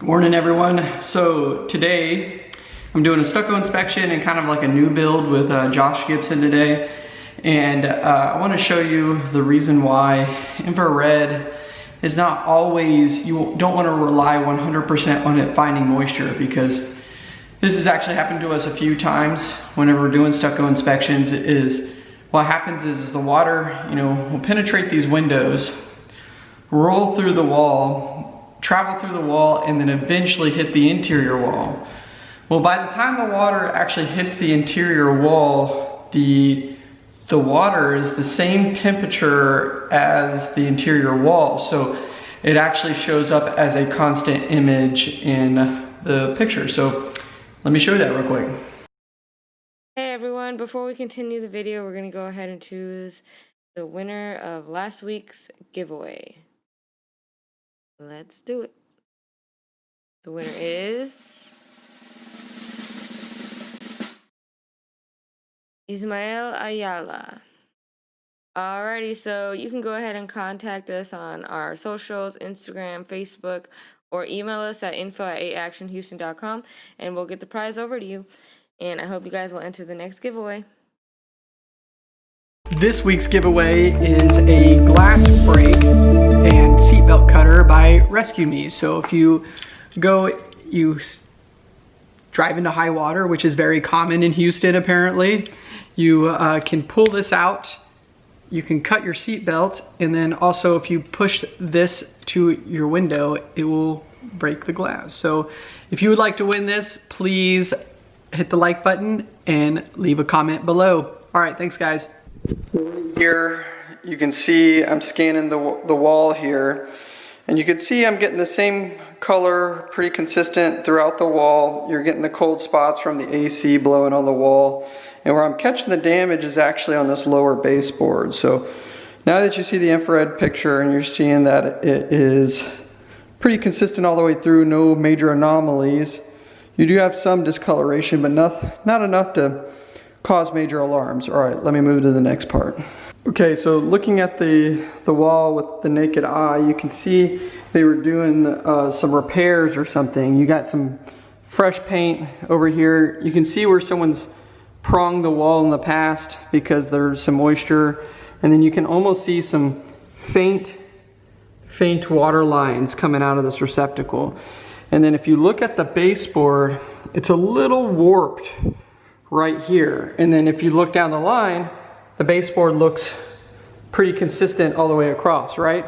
Morning everyone. So today I'm doing a stucco inspection and kind of like a new build with uh, Josh Gibson today. And uh, I wanna show you the reason why infrared is not always, you don't wanna rely 100% on it finding moisture because this has actually happened to us a few times whenever we're doing stucco inspections is what happens is the water, you know, will penetrate these windows, roll through the wall, travel through the wall, and then eventually hit the interior wall. Well, by the time the water actually hits the interior wall, the, the water is the same temperature as the interior wall. So it actually shows up as a constant image in the picture. So let me show you that real quick. Hey everyone, before we continue the video, we're going to go ahead and choose the winner of last week's giveaway. Let's do it. The winner is... Ismael Ayala. Alrighty, so you can go ahead and contact us on our socials, Instagram, Facebook, or email us at info at 8actionhouston.com and we'll get the prize over to you. And I hope you guys will enter the next giveaway. This week's giveaway is a glass break seatbelt cutter by resqme. So if you go, you drive into high water, which is very common in Houston apparently, you uh, can pull this out, you can cut your seatbelt, and then also if you push this to your window, it will break the glass. So if you would like to win this, please hit the like button and leave a comment below. All right, thanks guys. Here you can see I'm scanning the, the wall here and you can see I'm getting the same color pretty consistent throughout the wall. You're getting the cold spots from the AC blowing on the wall and where I'm catching the damage is actually on this lower baseboard. So now that you see the infrared picture and you're seeing that it is pretty consistent all the way through, no major anomalies. You do have some discoloration, but not, not enough to cause major alarms. All right, let me move to the next part. Okay, so looking at the, the wall with the naked eye, you can see they were doing uh, some repairs or something. You got some fresh paint over here. You can see where someone's pronged the wall in the past because there's some moisture. And then you can almost see some faint, faint water lines coming out of this receptacle. And then if you look at the baseboard, it's a little warped right here. And then if you look down the line, the baseboard looks pretty consistent all the way across, right?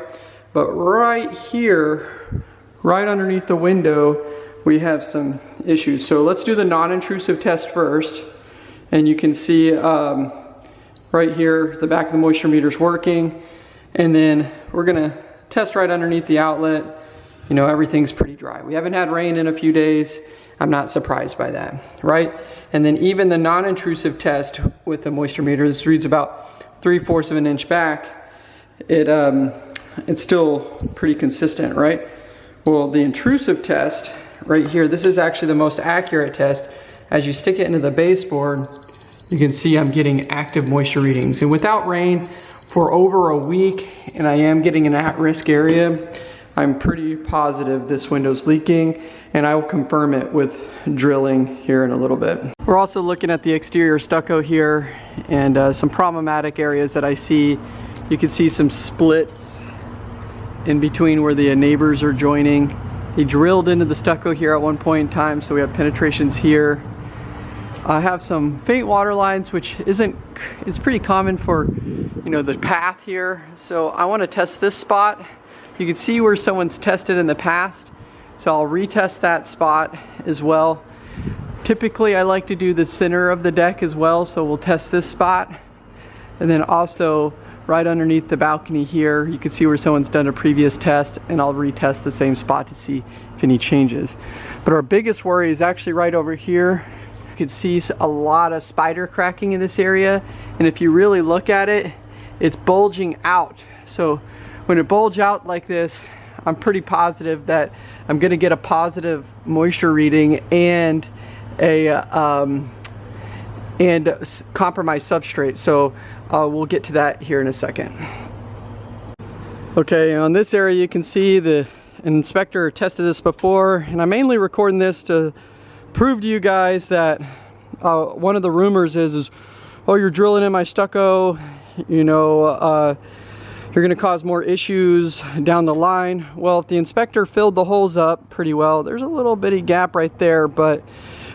But right here, right underneath the window, we have some issues. So let's do the non-intrusive test first. And you can see um, right here, the back of the moisture meter is working. And then we're gonna test right underneath the outlet you know, everything's pretty dry. We haven't had rain in a few days. I'm not surprised by that, right? And then even the non-intrusive test with the moisture meter, this reads about 3 fourths of an inch back, it, um, it's still pretty consistent, right? Well, the intrusive test right here, this is actually the most accurate test. As you stick it into the baseboard, you can see I'm getting active moisture readings. And without rain for over a week, and I am getting an at-risk area, I'm pretty positive this window's leaking and I will confirm it with drilling here in a little bit. We're also looking at the exterior stucco here and uh, some problematic areas that I see. You can see some splits in between where the neighbors are joining. They drilled into the stucco here at one point in time so we have penetrations here. I have some faint water lines which isn't, is pretty common for you know the path here. So I want to test this spot you can see where someone's tested in the past. So I'll retest that spot as well. Typically I like to do the center of the deck as well. So we'll test this spot. And then also right underneath the balcony here, you can see where someone's done a previous test and I'll retest the same spot to see if any changes. But our biggest worry is actually right over here. You can see a lot of spider cracking in this area. And if you really look at it, it's bulging out. So when it bulge out like this, I'm pretty positive that I'm gonna get a positive moisture reading and a um, and compromised substrate. So uh, we'll get to that here in a second. Okay, on this area you can see the inspector tested this before and I'm mainly recording this to prove to you guys that uh, one of the rumors is, is, oh, you're drilling in my stucco, you know, uh, you're gonna cause more issues down the line. Well, if the inspector filled the holes up pretty well, there's a little bitty gap right there, but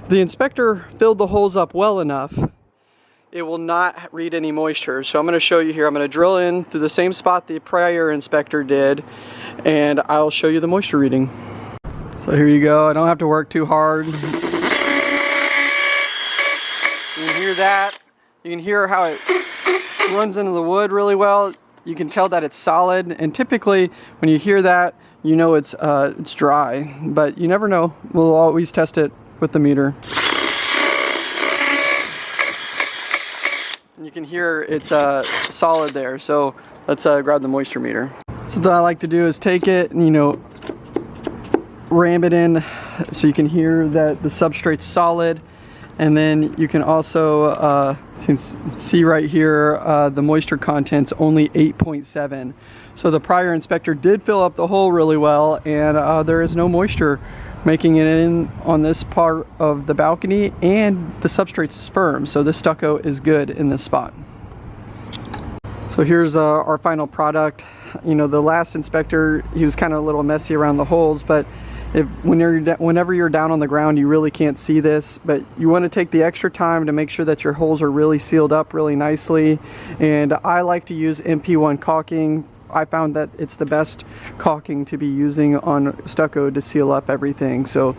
the inspector filled the holes up well enough, it will not read any moisture. So I'm gonna show you here. I'm gonna drill in through the same spot the prior inspector did, and I'll show you the moisture reading. So here you go. I don't have to work too hard. You can hear that. You can hear how it runs into the wood really well. You can tell that it's solid, and typically when you hear that, you know it's uh, it's dry, but you never know. We'll always test it with the meter. you can hear it's uh, solid there. So let's uh, grab the moisture meter. Something I like to do is take it and, you know, ram it in so you can hear that the substrate's solid. And then you can also uh, see right here, uh, the moisture content's only 8.7. So the prior inspector did fill up the hole really well and uh, there is no moisture making it in on this part of the balcony and the substrate's firm. So this stucco is good in this spot. So here's uh, our final product. You know the last inspector he was kind of a little messy around the holes but if when you're whenever you're down on the ground you really can't see this but you want to take the extra time to make sure that your holes are really sealed up really nicely and I like to use NP1 caulking I found that it's the best caulking to be using on stucco to seal up everything. So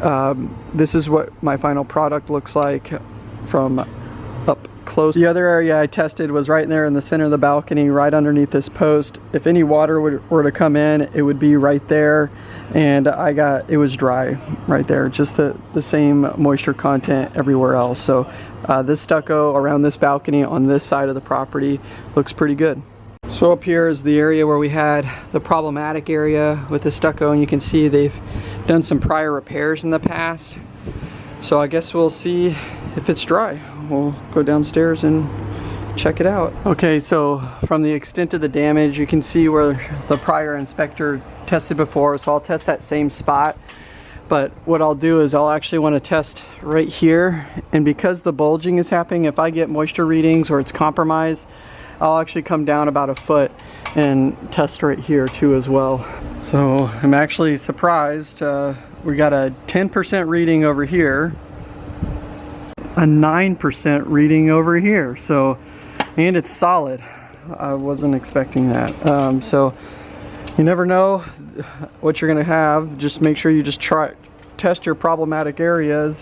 um, this is what my final product looks like from up close. The other area I tested was right there in the center of the balcony, right underneath this post. If any water would, were to come in, it would be right there. And I got, it was dry right there, just the, the same moisture content everywhere else. So uh, this stucco around this balcony on this side of the property looks pretty good. So up here is the area where we had the problematic area with the stucco and you can see they've done some prior repairs in the past. So I guess we'll see if it's dry. We'll go downstairs and check it out. Okay, so from the extent of the damage, you can see where the prior inspector tested before. So I'll test that same spot. But what I'll do is I'll actually want to test right here. And because the bulging is happening, if I get moisture readings or it's compromised, I'll actually come down about a foot and test right here too as well. So I'm actually surprised. Uh, we got a 10% reading over here, a 9% reading over here. So, and it's solid. I wasn't expecting that. Um, so you never know what you're gonna have. Just make sure you just try, test your problematic areas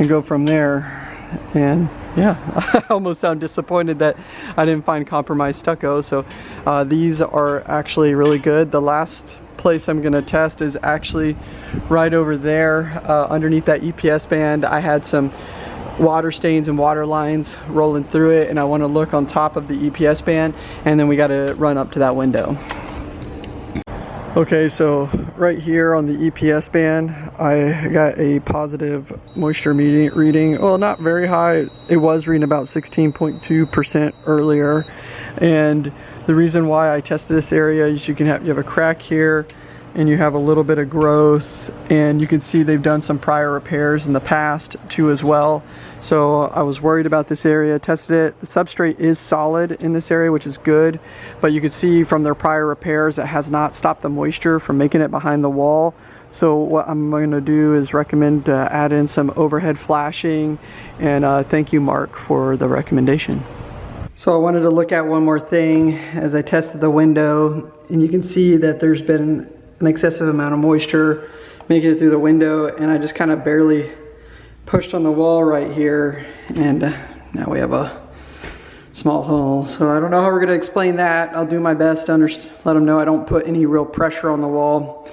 and go from there. And yeah, I almost sound disappointed that I didn't find compromised stucco. So uh, these are actually really good. The last place I'm gonna test is actually right over there uh, underneath that EPS band. I had some water stains and water lines rolling through it and I want to look on top of the EPS band and then we got to run up to that window. Okay, so right here on the EPS band, I got a positive moisture reading. Well, not very high. It was reading about 16.2% earlier. And the reason why I tested this area is you can have, you have a crack here and you have a little bit of growth and you can see they've done some prior repairs in the past too as well. So I was worried about this area tested it. The substrate is solid in this area which is good but you can see from their prior repairs it has not stopped the moisture from making it behind the wall. So what I'm going to do is recommend uh, add in some overhead flashing and uh, thank you Mark for the recommendation. So I wanted to look at one more thing. As I tested the window and you can see that there's been an excessive amount of moisture making it through the window and I just kind of barely pushed on the wall right here and uh, now we have a small hole. So I don't know how we're gonna explain that. I'll do my best to let them know I don't put any real pressure on the wall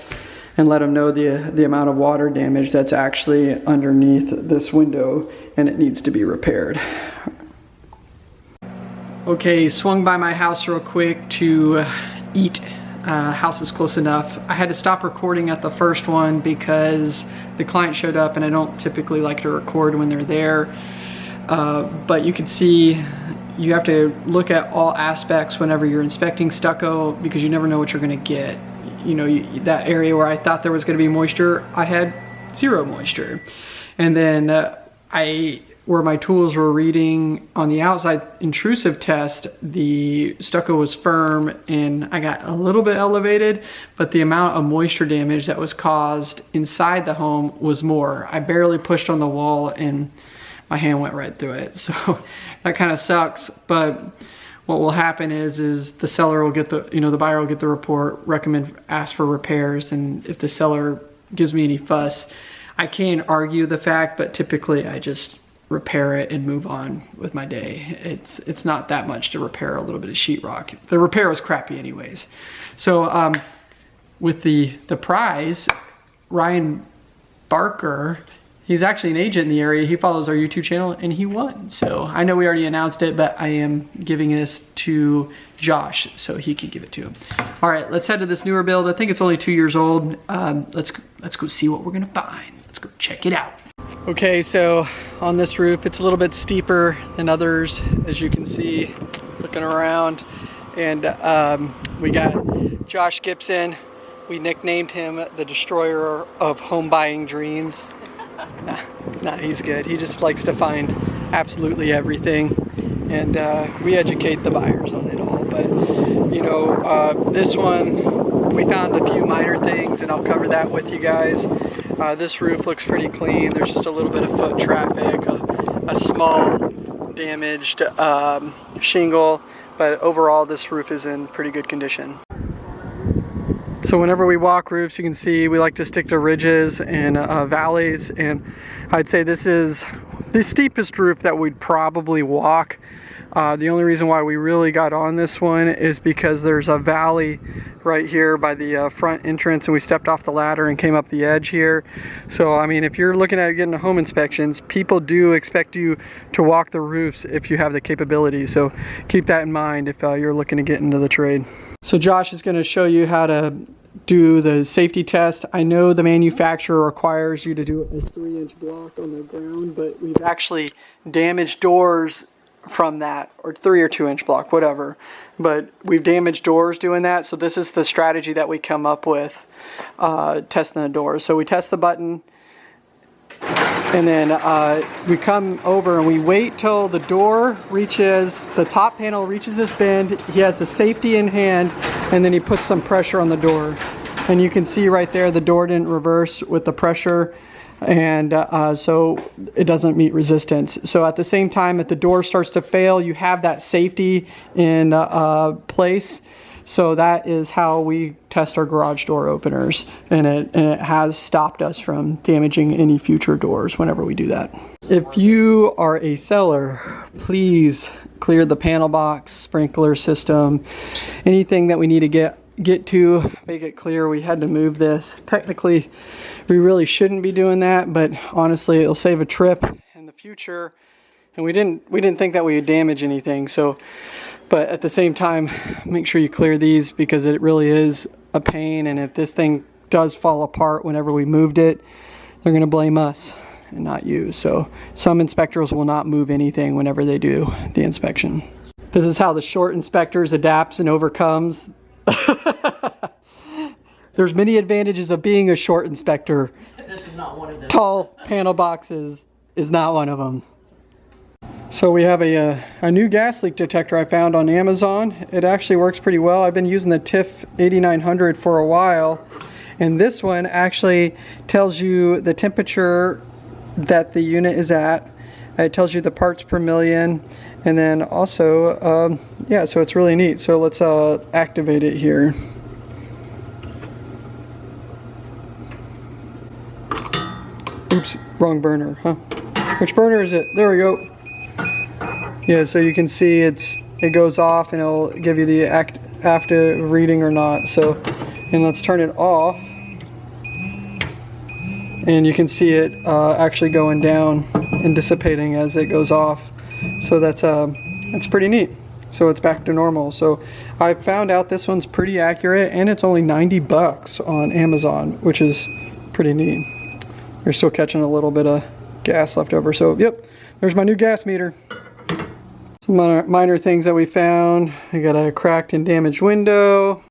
and let them know the, the amount of water damage that's actually underneath this window and it needs to be repaired. Okay, swung by my house real quick to eat uh, house is close enough. I had to stop recording at the first one because the client showed up and I don't typically like to record when they're there. Uh, but you can see you have to look at all aspects whenever you're inspecting stucco because you never know what you're gonna get. you know, that area where I thought there was gonna be moisture, I had zero moisture. And then uh, I, where my tools were reading on the outside intrusive test, the stucco was firm and I got a little bit elevated, but the amount of moisture damage that was caused inside the home was more. I barely pushed on the wall and my hand went right through it. So that kind of sucks, but what will happen is is the seller will get the you know the buyer will get the report recommend ask for repairs and if the seller gives me any fuss i can argue the fact but typically i just repair it and move on with my day it's it's not that much to repair a little bit of sheetrock the repair was crappy anyways so um, with the the prize ryan barker he's actually an agent in the area. He follows our YouTube channel and he won. So I know we already announced it, but I am giving this to Josh so he can give it to him. All right, let's head to this newer build. I think it's only two years old. Um, let's, let's go see what we're gonna find. Let's go check it out. Okay, so on this roof, it's a little bit steeper than others, as you can see, looking around. And um, we got Josh Gibson. We nicknamed him the destroyer of home buying dreams nah, nah, he's good. He just likes to find absolutely everything. And uh, we educate the buyers on it all. But, you know, uh, this one, we found a few minor things, and I'll cover that with you guys. Uh, this roof looks pretty clean. There's just a little bit of foot traffic, a, a small damaged um, shingle, but overall this roof is in pretty good condition. So whenever we walk roofs, you can see we like to stick to ridges and uh, valleys. And I'd say this is the steepest roof that we'd probably walk. Uh, the only reason why we really got on this one is because there's a valley right here by the uh, front entrance and we stepped off the ladder and came up the edge here. So I mean if you're looking at getting home inspections, people do expect you to walk the roofs if you have the capability. So keep that in mind if uh, you're looking to get into the trade. So Josh is going to show you how to do the safety test. I know the manufacturer requires you to do a three inch block on the ground, but we've actually damaged doors from that or three or two inch block, whatever. But we've damaged doors doing that. So this is the strategy that we come up with uh, testing the doors. So we test the button and then uh, we come over and we wait till the door reaches, the top panel reaches this bend. He has the safety in hand and then he puts some pressure on the door. And you can see right there the door didn't reverse with the pressure and uh, so it doesn't meet resistance. So at the same time, if the door starts to fail, you have that safety in uh, place so that is how we test our garage door openers and it, and it has stopped us from damaging any future doors whenever we do that. If you are a seller, please clear the panel box, sprinkler system, anything that we need to get get to make it clear we had to move this technically we really shouldn't be doing that but honestly it'll save a trip in the future and we didn't we didn't think that we would damage anything so but at the same time, make sure you clear these because it really is a pain. And if this thing does fall apart whenever we moved it, they're going to blame us and not you. So some inspectors will not move anything whenever they do the inspection. This is how the short inspectors adapts and overcomes. There's many advantages of being a short inspector. This is not one of them. Tall panel boxes is not one of them. So we have a, a, uh, a, new gas leak detector I found on Amazon. It actually works pretty well. I've been using the TIF 8900 for a while. And this one actually tells you the temperature that the unit is at. It tells you the parts per million. And then also, um, yeah, so it's really neat. So let's uh, activate it here. Oops, wrong burner, huh? Which burner is it? There we go. Yeah, so you can see it's it goes off and it'll give you the act active reading or not. So, and let's turn it off. And you can see it uh, actually going down and dissipating as it goes off. So that's uh, that's pretty neat. So it's back to normal. So I found out this one's pretty accurate and it's only 90 bucks on Amazon, which is pretty neat. You're still catching a little bit of gas left over. So yep, there's my new gas meter. Some minor, minor things that we found. We got a cracked and damaged window.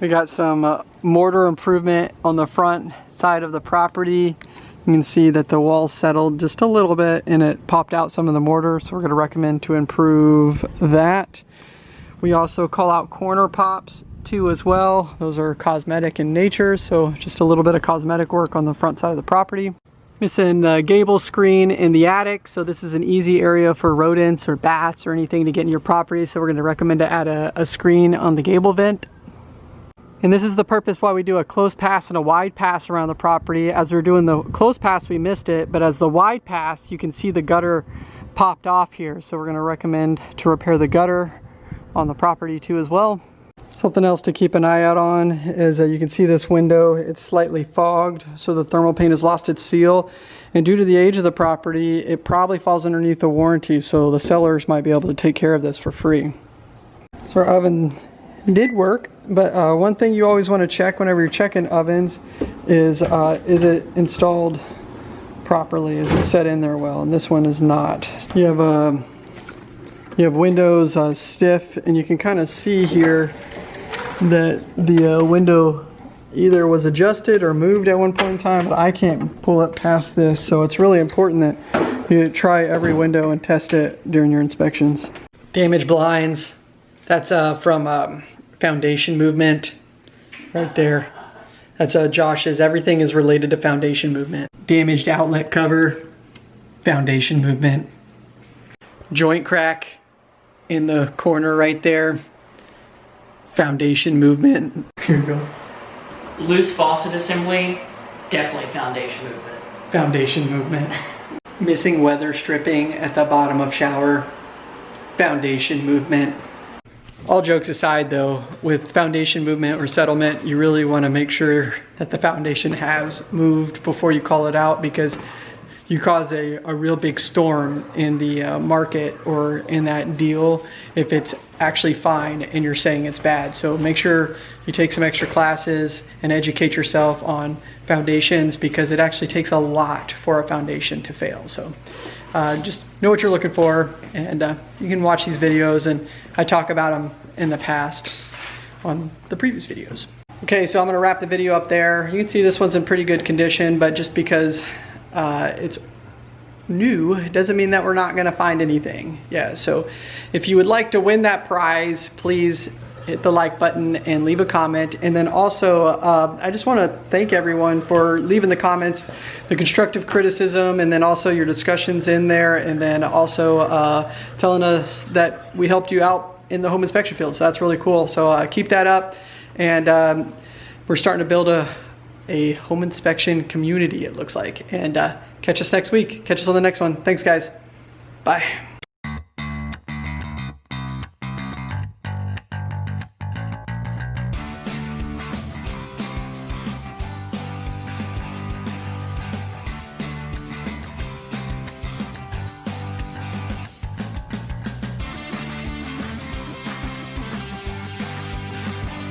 We got some uh, mortar improvement on the front side of the property. You can see that the wall settled just a little bit and it popped out some of the mortar. So we're gonna recommend to improve that. We also call out corner pops too as well. Those are cosmetic in nature. So just a little bit of cosmetic work on the front side of the property. Missing the gable screen in the attic. So this is an easy area for rodents or bats or anything to get in your property. So we're gonna recommend to add a, a screen on the gable vent. And this is the purpose why we do a close pass and a wide pass around the property. As we are doing the close pass, we missed it, but as the wide pass, you can see the gutter popped off here. So we're gonna recommend to repair the gutter on the property too as well. Something else to keep an eye out on is that you can see this window, it's slightly fogged, so the thermal paint has lost its seal. And due to the age of the property, it probably falls underneath the warranty, so the sellers might be able to take care of this for free. So our oven did work, but uh, one thing you always want to check whenever you're checking ovens is uh, is it installed properly? Is it set in there well? And this one is not. You have uh, you have windows uh, stiff, and you can kind of see here that the uh, window either was adjusted or moved at one point in time, but I can't pull it past this. So it's really important that you try every window and test it during your inspections. Damaged blinds. That's uh, from um, foundation movement right there. That's uh, Josh's. Everything is related to foundation movement. Damaged outlet cover, foundation movement. Joint crack in the corner right there, foundation movement. Here you go. Loose faucet assembly, definitely foundation movement. Foundation movement. Missing weather stripping at the bottom of shower, foundation movement. All jokes aside though, with foundation movement or settlement, you really wanna make sure that the foundation has moved before you call it out because you cause a, a real big storm in the uh, market or in that deal if it's actually fine and you're saying it's bad. So make sure you take some extra classes and educate yourself on foundations because it actually takes a lot for a foundation to fail. So uh, just know what you're looking for and uh, you can watch these videos and I talk about them in the past on the previous videos. Okay, so I'm gonna wrap the video up there. You can see this one's in pretty good condition, but just because uh, it's new doesn't mean that we're not gonna find anything. Yeah, so if you would like to win that prize, please hit the like button and leave a comment. And then also, uh, I just wanna thank everyone for leaving the comments, the constructive criticism, and then also your discussions in there, and then also uh, telling us that we helped you out in the home inspection field. So that's really cool. So uh, keep that up. And um, we're starting to build a, a home inspection community, it looks like. And uh, catch us next week. Catch us on the next one. Thanks, guys. Bye.